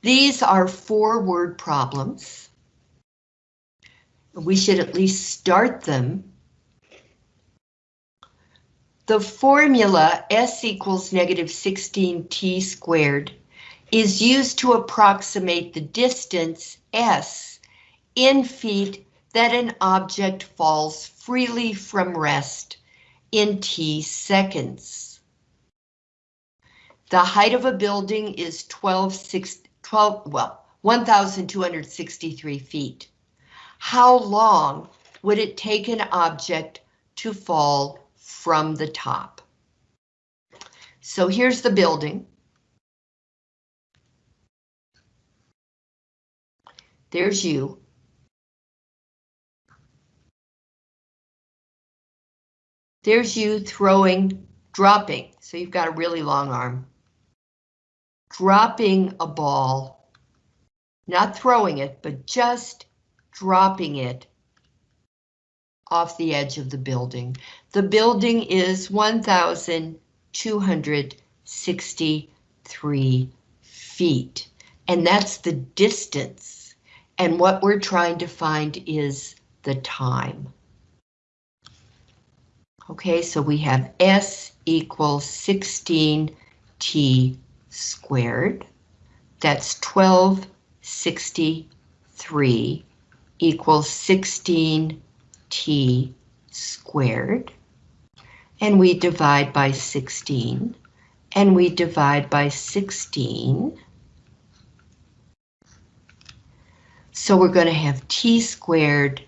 These are four word problems. We should at least start them. The formula S equals negative 16t squared is used to approximate the distance S in feet that an object falls freely from rest in t seconds. The height of a building is 12, 6, 12 well, 1,263 feet. How long would it take an object to fall from the top? So here's the building. There's you. There's you throwing, dropping, so you've got a really long arm. Dropping a ball, not throwing it, but just dropping it off the edge of the building. The building is 1,263 feet, and that's the distance. And what we're trying to find is the time. Okay, so we have S equals 16t squared. That's 1263 equals 16t squared. And we divide by 16. And we divide by 16. So we're going to have t squared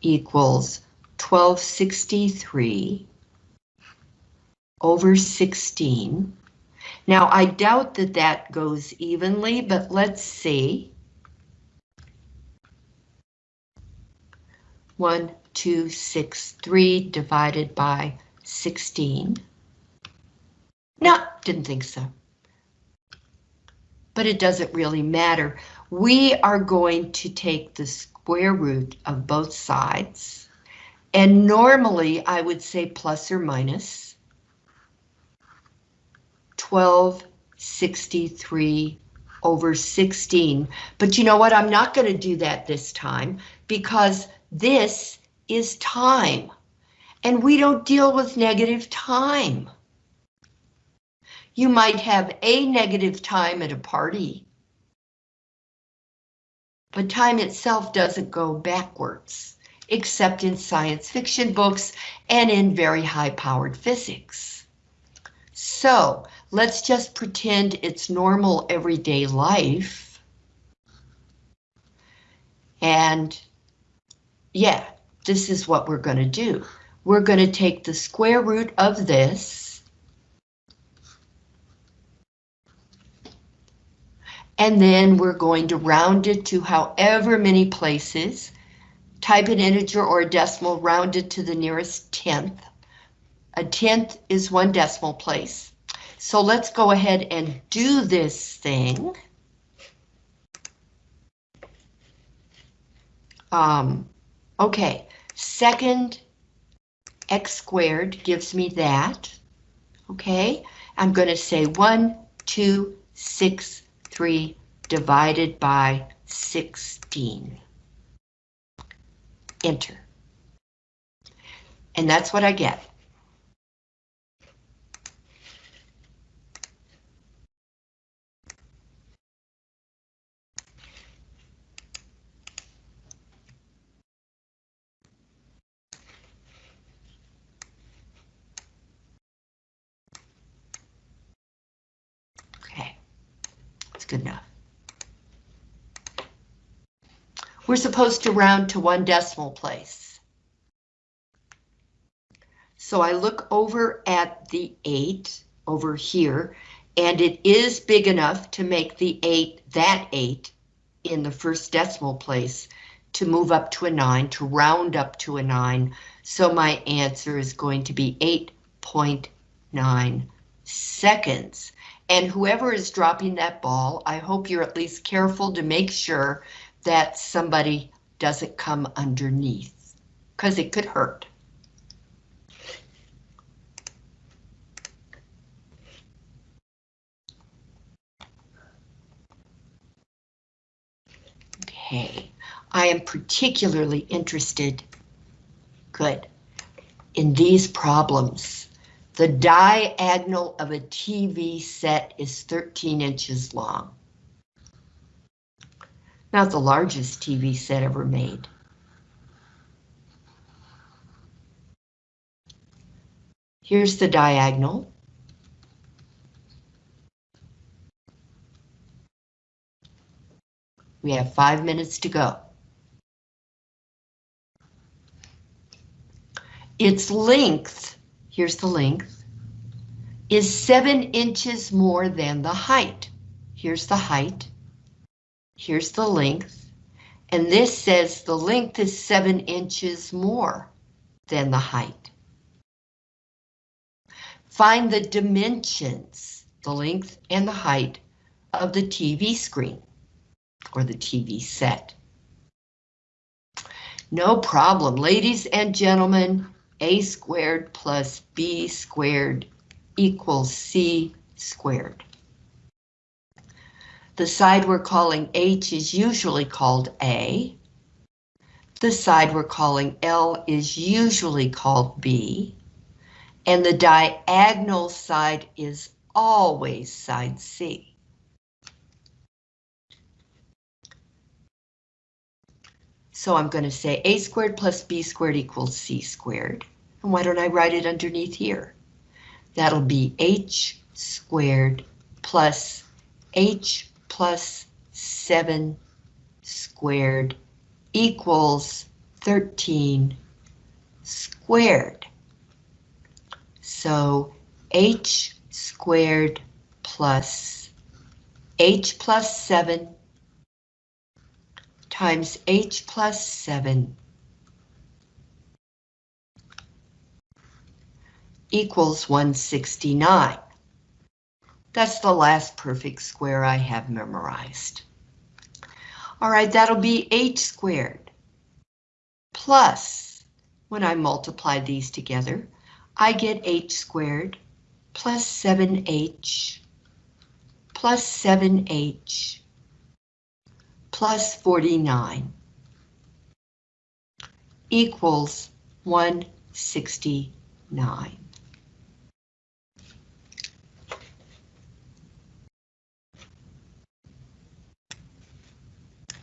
equals 1263 over 16. Now, I doubt that that goes evenly, but let's see. 1, 2, 6, 3 divided by 16. No, didn't think so. But it doesn't really matter. We are going to take the square root of both sides and normally I would say plus or minus 1263 over 16. But you know what? I'm not going to do that this time because this is time. And we don't deal with negative time. You might have a negative time at a party. But time itself doesn't go backwards except in science fiction books and in very high-powered physics. So let's just pretend it's normal everyday life. And yeah, this is what we're going to do. We're going to take the square root of this and then we're going to round it to however many places Type an integer or a decimal rounded to the nearest tenth. A tenth is one decimal place. So let's go ahead and do this thing. Um, okay, second x squared gives me that. Okay, I'm going to say 1, 2, 6, 3 divided by 16 enter. And that's what I get. Okay, it's good enough. We're supposed to round to one decimal place. So I look over at the 8 over here, and it is big enough to make the 8 that 8 in the first decimal place to move up to a 9, to round up to a 9. So my answer is going to be 8.9 seconds. And whoever is dropping that ball, I hope you're at least careful to make sure that somebody doesn't come underneath, because it could hurt. Okay, I am particularly interested, good, in these problems. The diagonal of a TV set is 13 inches long. Not the largest TV set ever made. Here's the diagonal. We have five minutes to go. Its length, here's the length, is seven inches more than the height. Here's the height. Here's the length. And this says the length is seven inches more than the height. Find the dimensions, the length and the height of the TV screen or the TV set. No problem, ladies and gentlemen, a squared plus b squared equals c squared. The side we're calling H is usually called A. The side we're calling L is usually called B. And the diagonal side is always side C. So I'm going to say a squared plus b squared equals c squared. And why don't I write it underneath here? That'll be h squared plus h plus 7 squared equals 13 squared. So h squared plus h plus 7 times h plus 7 equals 169. That's the last perfect square I have memorized. All right, that'll be h squared plus, when I multiply these together, I get h squared plus 7h plus 7h plus 49 equals 169.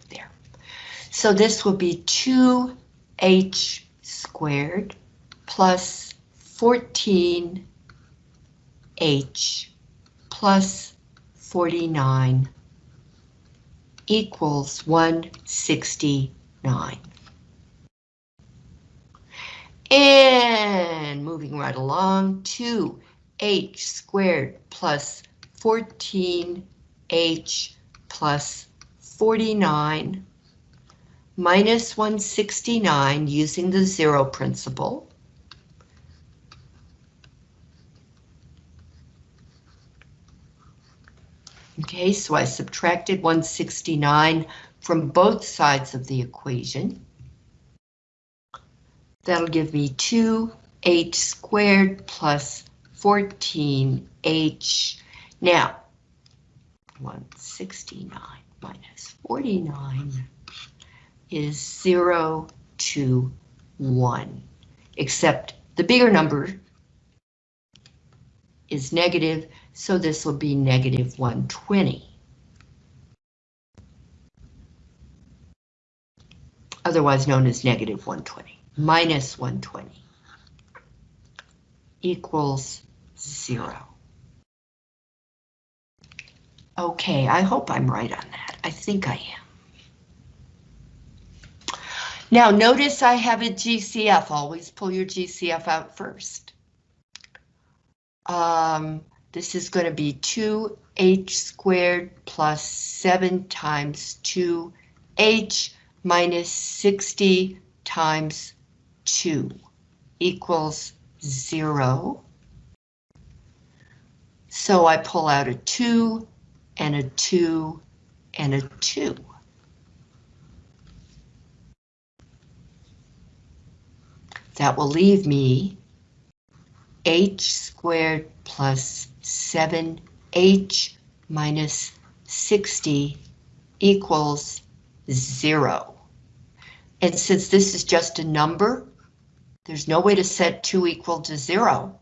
There. So this will be 2h squared plus 14h plus 49 equals 169. And moving right along, 2h squared plus 14h plus 49 minus 169 using the zero principle Okay, so I subtracted 169 from both sides of the equation. That'll give me 2h squared plus 14h. Now, 169 minus 49 is 0 to 1, except the bigger number is negative, so this will be negative 120. Otherwise known as negative 120, minus 120 equals zero. Okay, I hope I'm right on that. I think I am. Now notice I have a GCF. Always pull your GCF out first. Um, this is going to be 2h squared plus 7 times 2h minus 60 times 2 equals 0. So I pull out a 2 and a 2 and a 2. That will leave me h squared plus 7h minus 60 equals zero. And since this is just a number, there's no way to set 2 equal to 0.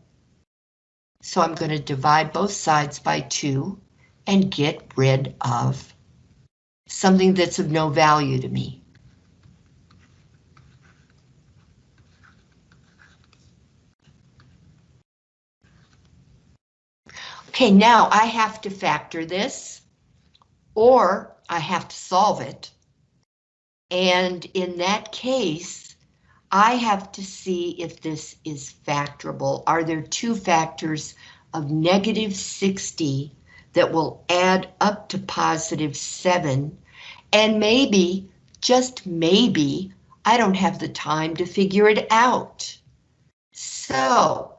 So I'm going to divide both sides by 2 and get rid of something that's of no value to me. Okay, now I have to factor this, or I have to solve it. And in that case, I have to see if this is factorable. Are there two factors of negative 60 that will add up to positive 7? And maybe, just maybe, I don't have the time to figure it out. So,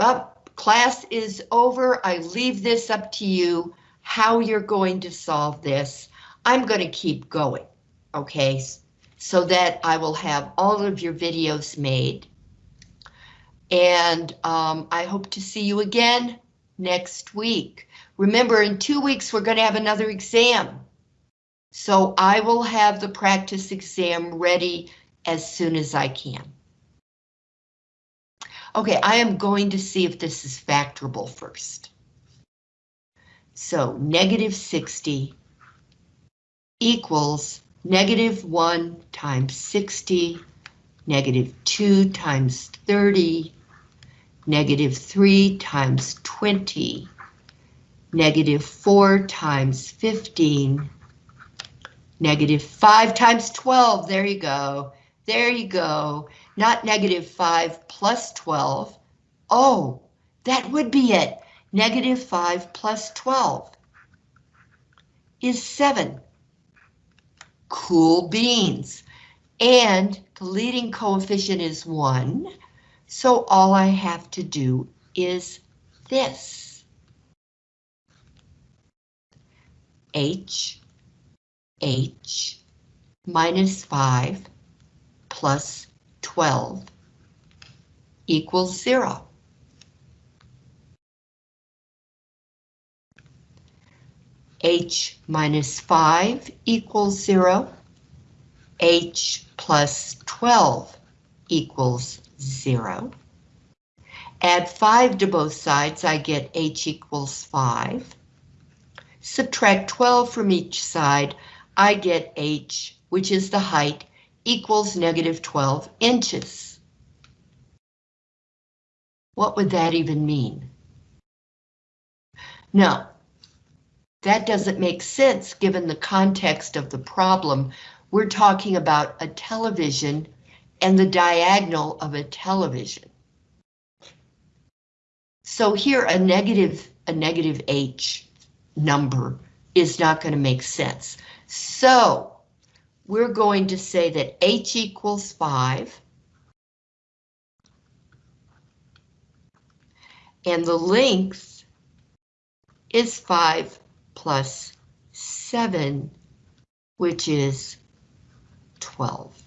up, class is over. I leave this up to you, how you're going to solve this. I'm going to keep going okay, so that I will have all of your videos made. And um, I hope to see you again next week. Remember, in two weeks, we're going to have another exam. So I will have the practice exam ready as soon as I can. Okay, I am going to see if this is factorable first. So negative 60 equals negative 1 times 60, negative 2 times 30, negative 3 times 20, negative 4 times 15, negative 5 times 12, there you go, there you go, not negative 5 plus 12, oh, that would be it, negative 5 plus 12 is 7 cool beans. And the leading coefficient is 1, so all I have to do is this. H, H, minus 5 plus 12 equals 0. h minus 5 equals 0, h plus 12 equals 0. Add 5 to both sides, I get h equals 5. Subtract 12 from each side, I get h, which is the height, equals negative 12 inches. What would that even mean? Now, that doesn't make sense given the context of the problem. We're talking about a television and the diagonal of a television. So here a negative, a negative H number is not going to make sense. So we're going to say that H equals 5. And the length is 5 plus 7, which is 12.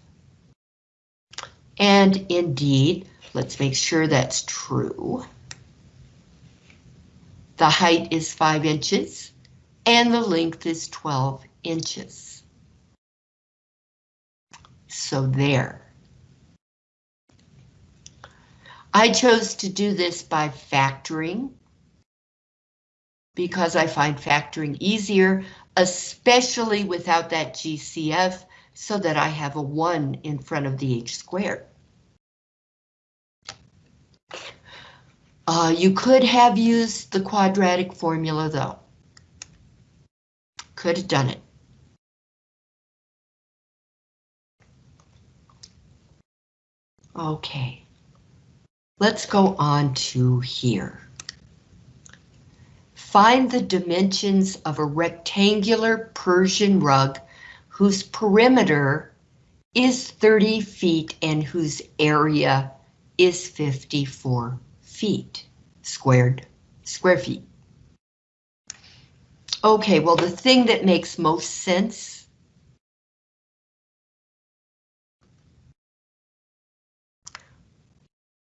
And indeed, let's make sure that's true. The height is 5 inches and the length is 12 inches. So there. I chose to do this by factoring because I find factoring easier, especially without that GCF, so that I have a 1 in front of the h squared. Uh, you could have used the quadratic formula though. Could have done it. Okay, let's go on to here. Find the dimensions of a rectangular Persian rug whose perimeter is 30 feet and whose area is 54 feet squared, square feet. Okay, well, the thing that makes most sense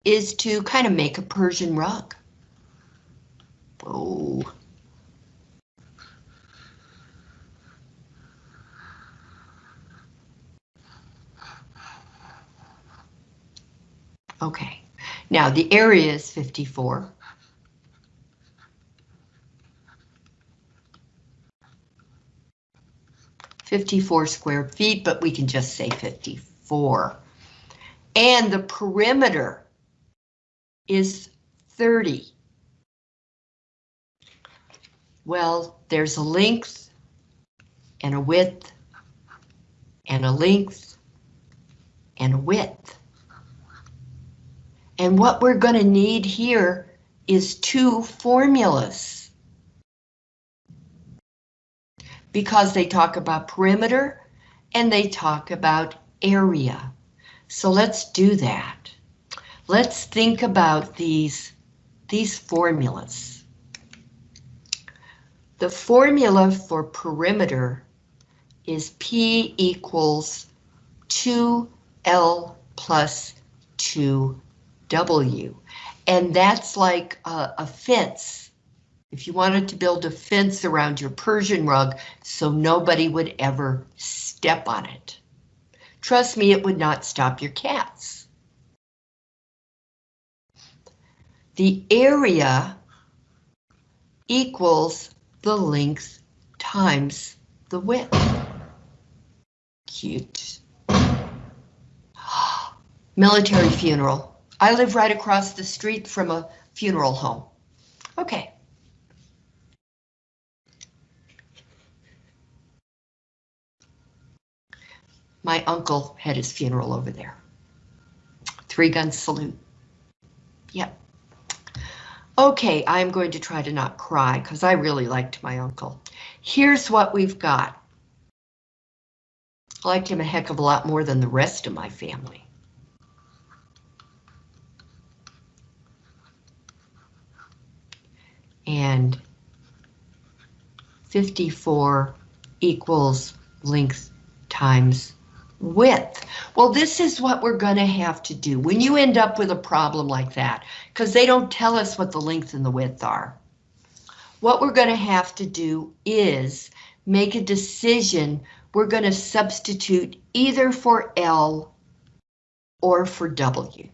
is to kind of make a Persian rug. Oh. Okay, now the area is 54. Fifty-four square feet, but we can just say fifty-four. And the perimeter is thirty. Well, there's a length and a width and a length and a width. And what we're going to need here is two formulas. Because they talk about perimeter and they talk about area. So let's do that. Let's think about these, these formulas. The formula for perimeter is P equals 2L plus 2W. And that's like a, a fence. If you wanted to build a fence around your Persian rug so nobody would ever step on it. Trust me, it would not stop your cats. The area equals the length times the width. Cute. Military funeral. I live right across the street from a funeral home. Okay. My uncle had his funeral over there. Three gun salute. Yep. Okay, I'm going to try to not cry because I really liked my uncle. Here's what we've got. I liked him a heck of a lot more than the rest of my family. And 54 equals length times width. Well, this is what we're going to have to do when you end up with a problem like that, because they don't tell us what the length and the width are. What we're going to have to do is make a decision. We're going to substitute either for L or for W.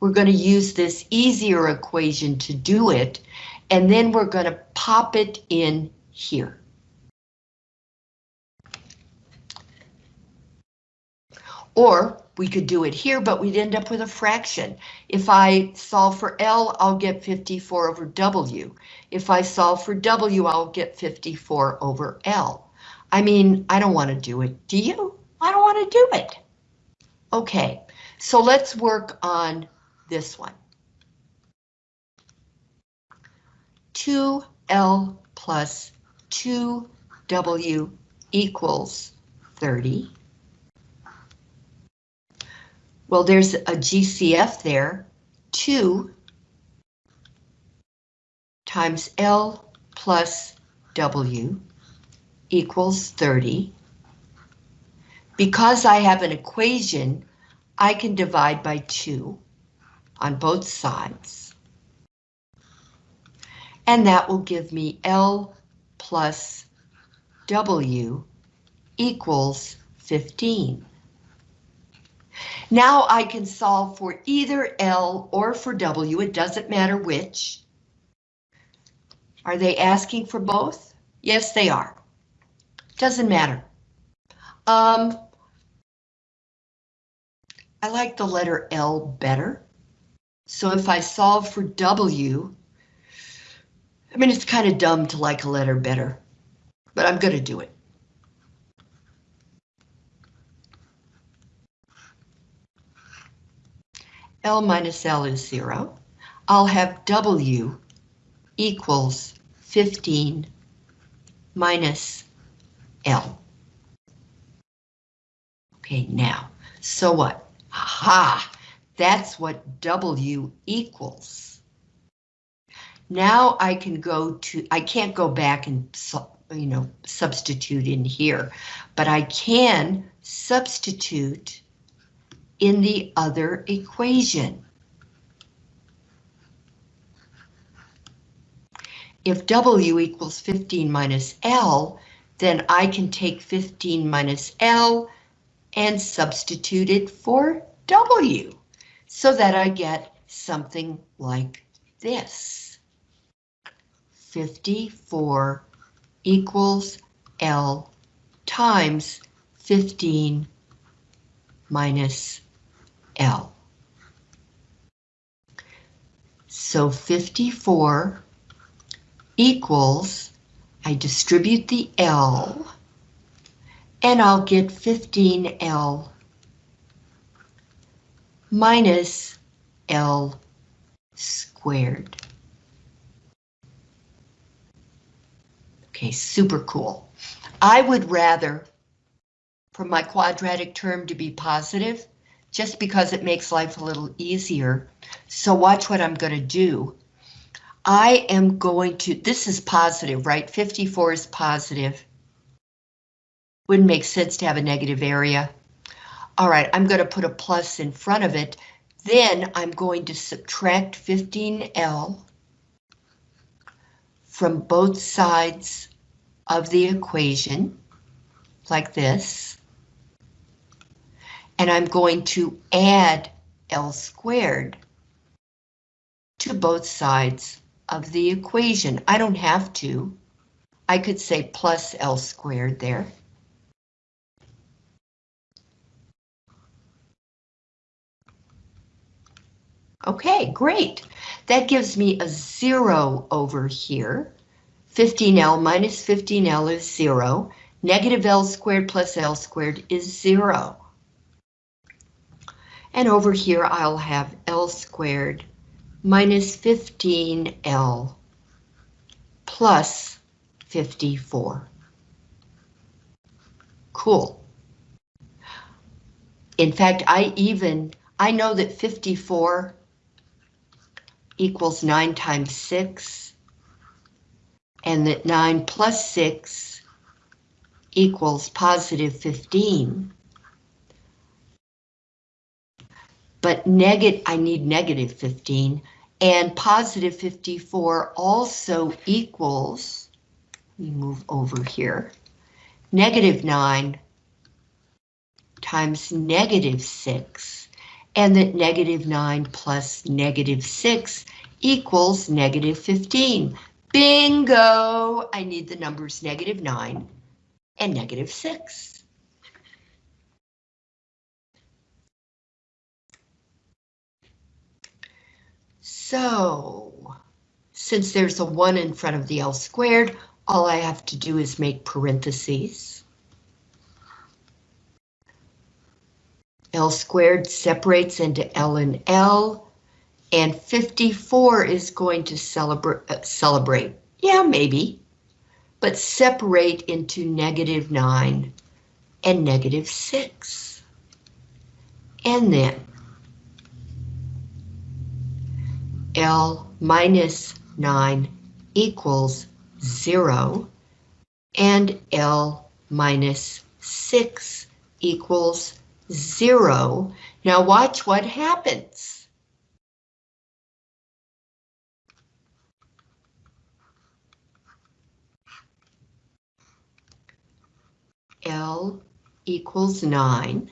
We're going to use this easier equation to do it, and then we're going to pop it in here. Or we could do it here, but we'd end up with a fraction. If I solve for L, I'll get 54 over W. If I solve for W, I'll get 54 over L. I mean, I don't want to do it. Do you? I don't want to do it. Okay, so let's work on this one. 2L plus 2W equals 30. Well, there's a GCF there, 2 times L plus W equals 30. Because I have an equation, I can divide by 2 on both sides. And that will give me L plus W equals 15. Now I can solve for either L or for W, it doesn't matter which. Are they asking for both? Yes, they are. Doesn't matter. Um, I like the letter L better. So if I solve for W, I mean, it's kind of dumb to like a letter better, but I'm going to do it. L minus L is zero. I'll have W equals 15 minus L. Okay, now, so what? Aha, that's what W equals. Now I can go to, I can't go back and, you know, substitute in here, but I can substitute in the other equation. If W equals 15 minus L, then I can take 15 minus L and substitute it for W. so that I get something like this. 54 equals L times 15 minus L. So 54 equals, I distribute the L, and I'll get 15L minus L squared. Okay, super cool. I would rather for my quadratic term to be positive, just because it makes life a little easier. So watch what I'm going to do. I am going to, this is positive, right? 54 is positive. Wouldn't make sense to have a negative area. All right, I'm going to put a plus in front of it. Then I'm going to subtract 15L from both sides of the equation, like this. And I'm going to add L squared to both sides of the equation. I don't have to. I could say plus L squared there. Okay, great. That gives me a zero over here. 15L minus 15L is zero. Negative L squared plus L squared is zero. And over here I'll have L squared minus 15L plus 54. Cool. In fact, I even, I know that 54 equals 9 times 6, and that 9 plus 6 equals positive 15. But negative, I need negative 15, and positive 54 also equals, let me move over here, negative 9 times negative 6, and that negative 9 plus negative 6 equals negative 15. Bingo! I need the numbers negative 9 and negative 6. So, since there's a 1 in front of the L squared, all I have to do is make parentheses. L squared separates into L and L, and 54 is going to celebrate, uh, celebrate. Yeah, maybe, but separate into negative 9 and negative 6. And then L minus 9 equals 0, and L minus 6 equals zero. Now watch what happens. L equals nine.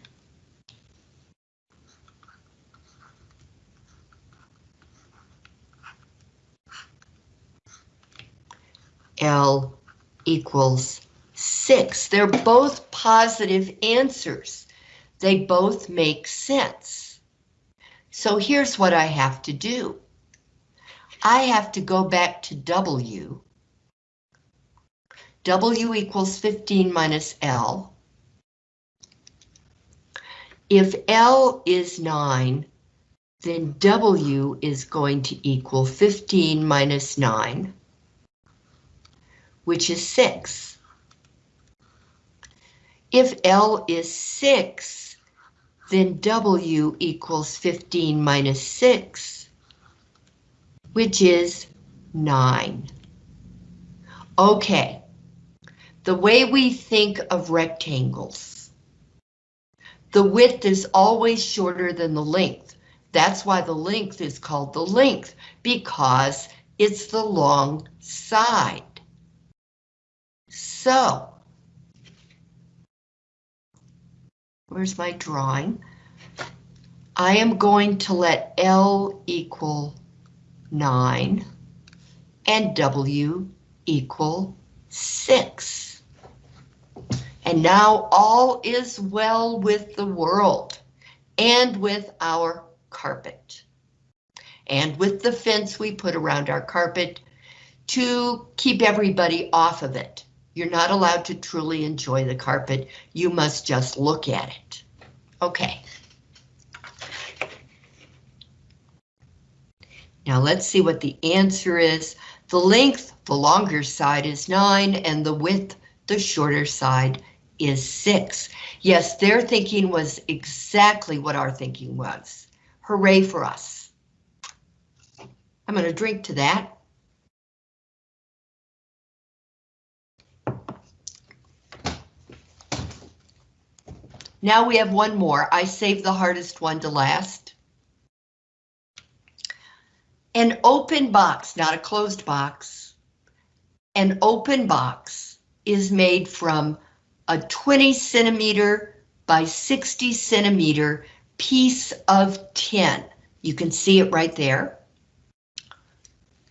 L equals six. They're both positive answers. They both make sense. So here's what I have to do. I have to go back to W. W equals 15 minus L. If L is 9, then W is going to equal 15 minus 9, which is 6. If L is 6, then W equals 15 minus 6, which is 9. Okay, the way we think of rectangles, the width is always shorter than the length. That's why the length is called the length, because it's the long side. So, Where's my drawing? I am going to let L equal 9 and W equal 6. And now all is well with the world and with our carpet and with the fence we put around our carpet to keep everybody off of it. You're not allowed to truly enjoy the carpet. You must just look at it. Okay. Now let's see what the answer is. The length, the longer side is 9, and the width, the shorter side, is 6. Yes, their thinking was exactly what our thinking was. Hooray for us. I'm going to drink to that. Now we have one more. I saved the hardest one to last. An open box, not a closed box. An open box is made from a 20 centimeter by 60 centimeter piece of tin. You can see it right there.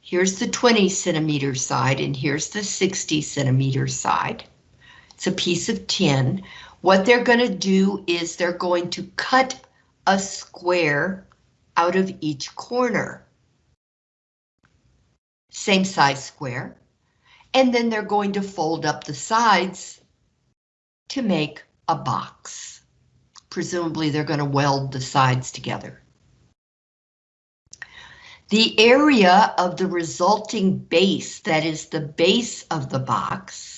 Here's the 20 centimeter side and here's the 60 centimeter side. It's a piece of tin. What they're going to do is they're going to cut a square out of each corner. Same size square. And then they're going to fold up the sides to make a box. Presumably they're going to weld the sides together. The area of the resulting base, that is the base of the box,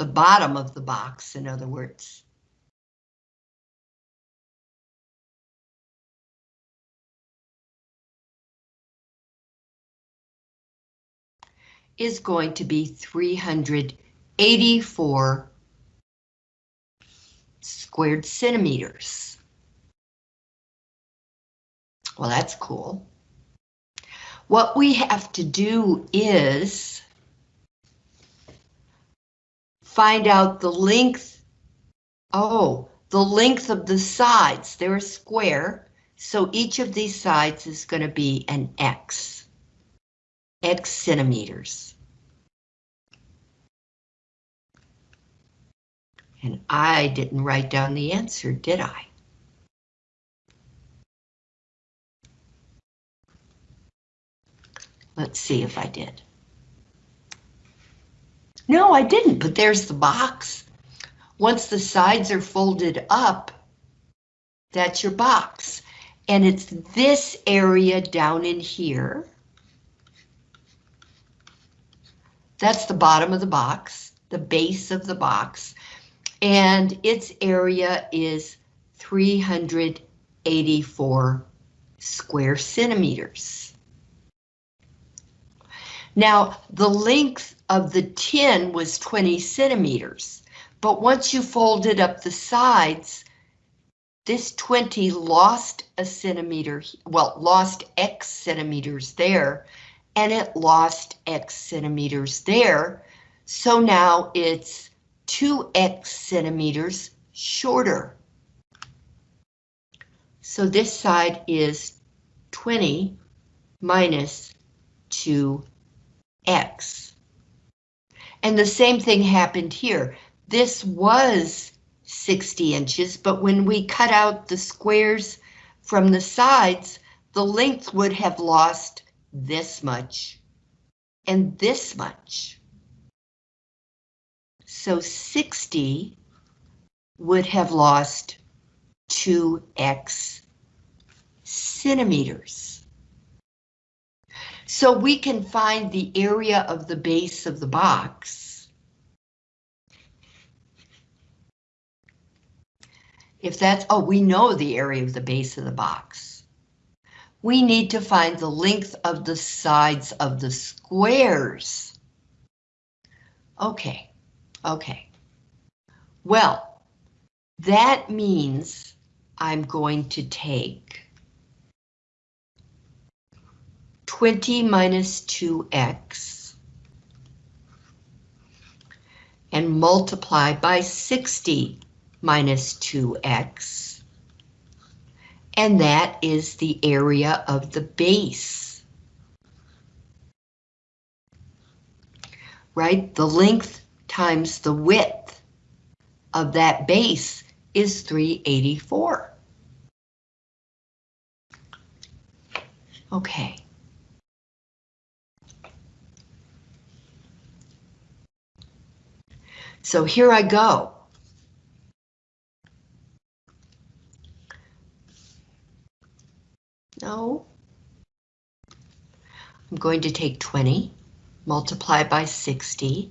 the bottom of the box, in other words. is going to be 384 squared centimeters. Well, that's cool. What we have to do is find out the length. Oh, the length of the sides. They're a square, so each of these sides is going to be an X. X centimeters. And I didn't write down the answer, did I? Let's see if I did. No, I didn't, but there's the box. Once the sides are folded up, that's your box. And it's this area down in here. That's the bottom of the box, the base of the box. And its area is 384 square centimeters. Now, the length of the tin was 20 centimeters, but once you folded up the sides, this 20 lost a centimeter, well, lost X centimeters there, and it lost X centimeters there. So now it's 2X centimeters shorter. So this side is 20 minus 2X. And the same thing happened here. This was 60 inches, but when we cut out the squares from the sides, the length would have lost this much and this much. So 60 would have lost 2x centimeters. So we can find the area of the base of the box. If that's, oh, we know the area of the base of the box. We need to find the length of the sides of the squares. Okay, okay. Well, that means I'm going to take 20 minus 2x and multiply by 60 minus 2x. and that is the area of the base. Right, the length times the width of that base is 384. Okay. So here I go. No. I'm going to take 20, multiply by 60,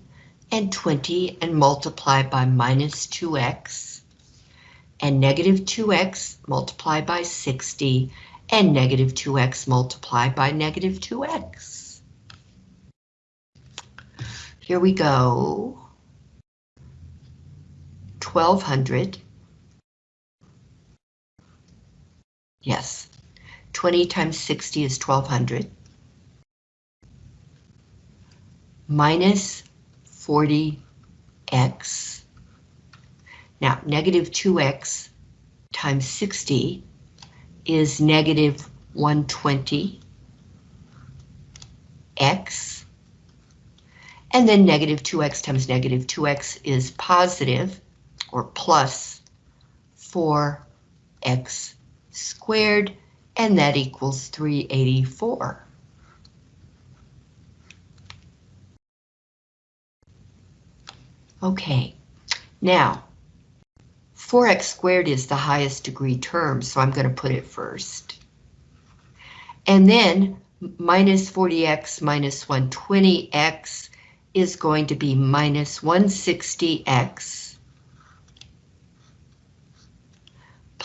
and 20 and multiply by minus 2x, and negative 2x multiply by 60, and negative 2x multiply by negative 2x. Here we go. 1200. Yes, 20 times 60 is 1200. Minus 40x. Now, negative 2x times 60 is negative 120 x. And then negative 2x times negative 2x is positive or plus 4x squared, and that equals 384. Okay, now 4x squared is the highest degree term, so I'm going to put it first. And then minus 40x minus 120x is going to be minus 160x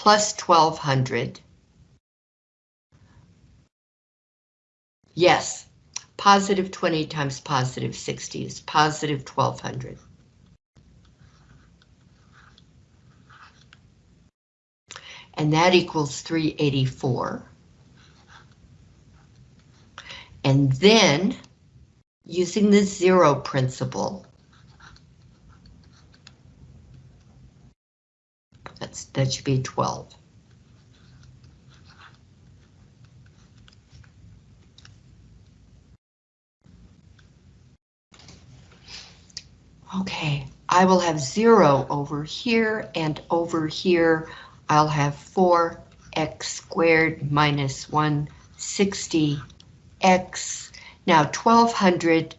plus 1200. Yes, positive 20 times positive 60 is positive 1200. and that equals 384. And then, using the zero principle, that should be 12. Okay, I will have zero over here and over here I'll have 4x squared minus 160x. Now 1200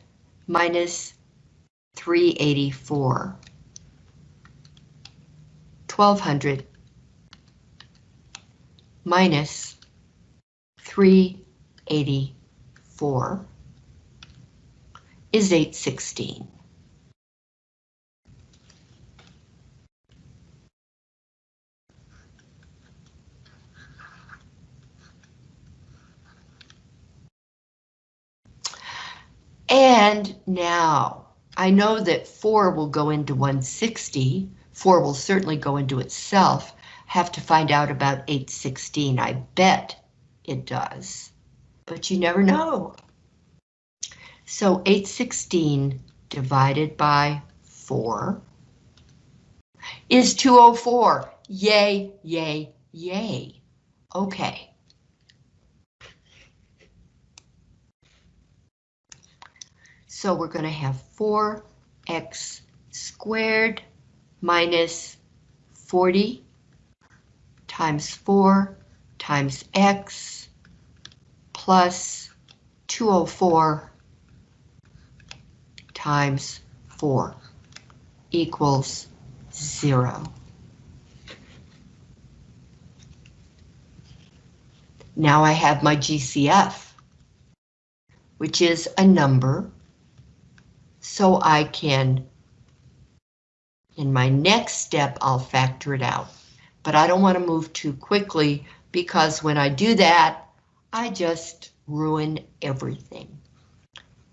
minus 384. 1200 minus 384 is 816. And now, I know that 4 will go into 160, 4 will certainly go into itself, have to find out about 816, I bet it does, but you never know. So 816 divided by 4 is 204. Yay, yay, yay. Okay. So we're going to have 4x squared minus 40 times 4 times x plus 204 times 4 equals 0. Now I have my GCF, which is a number so I can, in my next step, I'll factor it out. But I don't want to move too quickly because when I do that, I just ruin everything.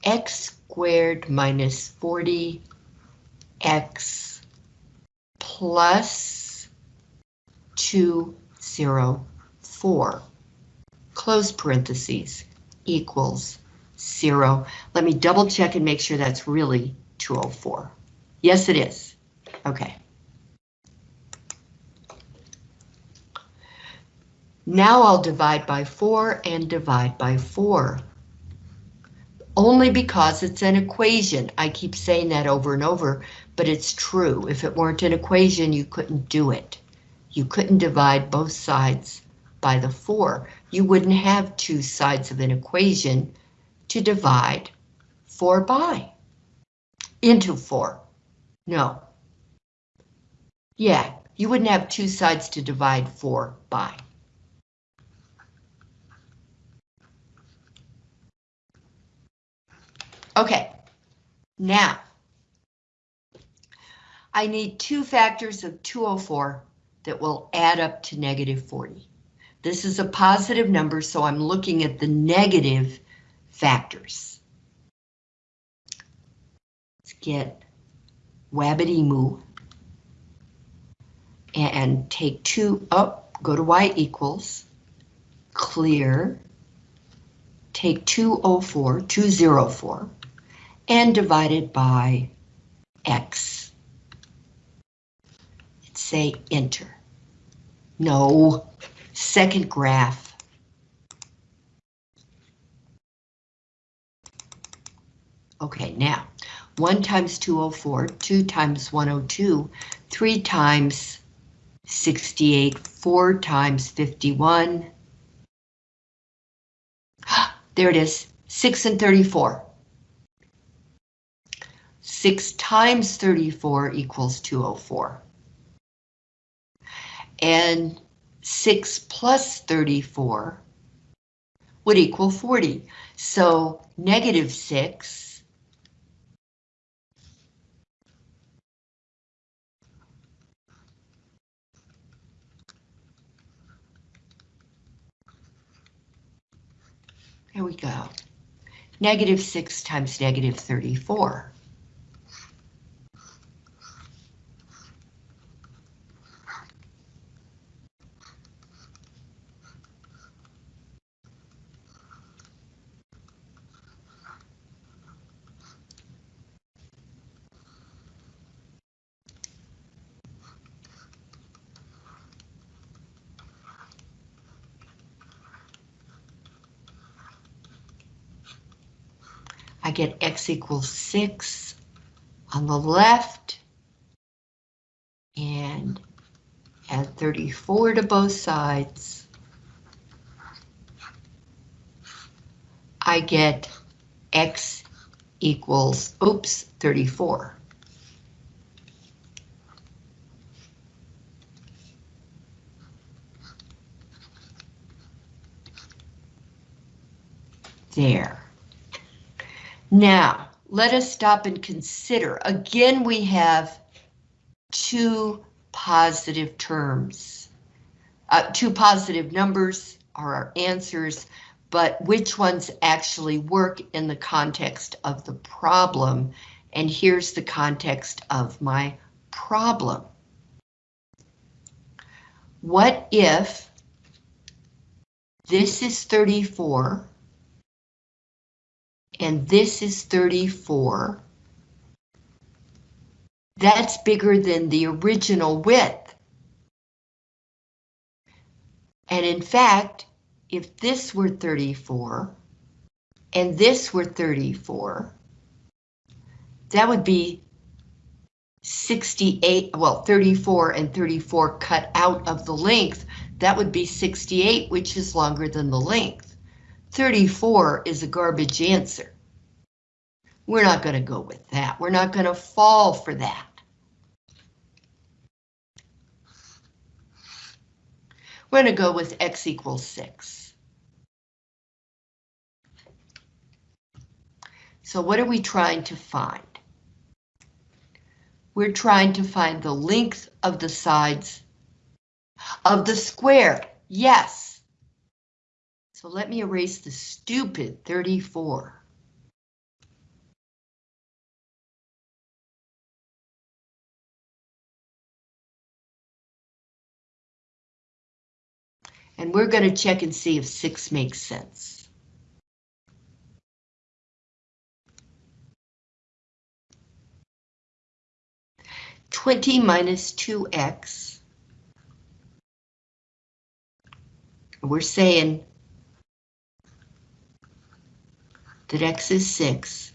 x squared minus 40x plus 204, close parentheses, equals zero. Let me double check and make sure that's really 204. Yes, it is. Okay. Now I'll divide by 4 and divide by 4. Only because it's an equation. I keep saying that over and over, but it's true. If it weren't an equation, you couldn't do it. You couldn't divide both sides by the 4. You wouldn't have two sides of an equation to divide 4 by. Into 4. No. Yeah, you wouldn't have two sides to divide 4 by. Okay, now I need two factors of 204 that will add up to negative 40. This is a positive number, so I'm looking at the negative factors. Let's get Wabbity Moo and take two up, go to y equals, clear, take 204, 204, and divide it by x. Say enter. No, second graph. Okay, now, 1 times 204, 2 times 102, 3 times 68, 4 times 51. There it is, 6 and 34. 6 times 34 equals 204. And 6 plus 34 would equal 40. So negative 6 There we go. Negative 6 times negative 34. I get x equals 6 on the left and add 34 to both sides. I get x equals, oops, 34. There. Now, let us stop and consider. Again, we have two positive terms. Uh, two positive numbers are our answers, but which ones actually work in the context of the problem? And here's the context of my problem. What if this is 34 and this is 34. That's bigger than the original width. And in fact, if this were 34 and this were 34, that would be 68, well, 34 and 34 cut out of the length. That would be 68, which is longer than the length. 34 is a garbage answer. We're not going to go with that. We're not going to fall for that. We're going to go with x equals 6. So what are we trying to find? We're trying to find the length of the sides of the square. Yes. So let me erase the stupid 34. And we're going to check and see if 6 makes sense. Twenty minus two x We're saying that x is 6.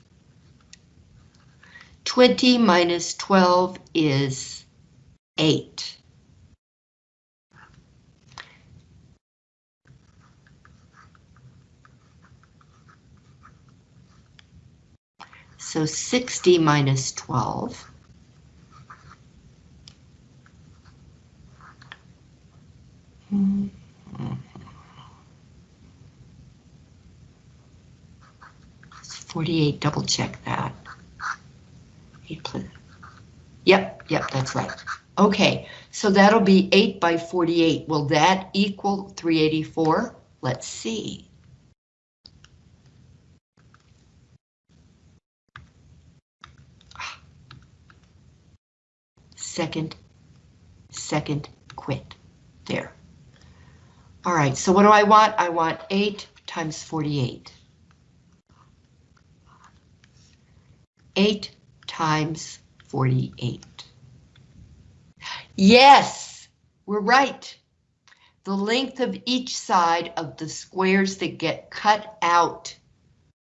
20 minus 12 is 8. So 60 minus 12. Hmm. 48, double check that. 8 yep, yep, that's right. Okay, so that'll be 8 by 48. Will that equal 384? Let's see. Second, second, quit. There. All right, so what do I want? I want 8 times 48. 8 times 48. Yes, we're right. The length of each side of the squares that get cut out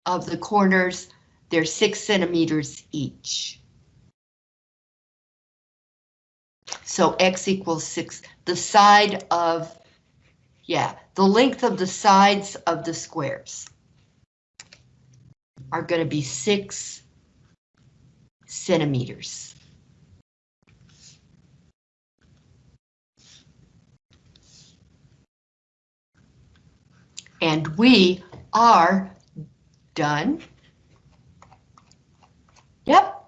of the corners, they're six centimeters each. So X equals six, the side of, yeah, the length of the sides of the squares are going to be six centimeters. And we are done. Yep,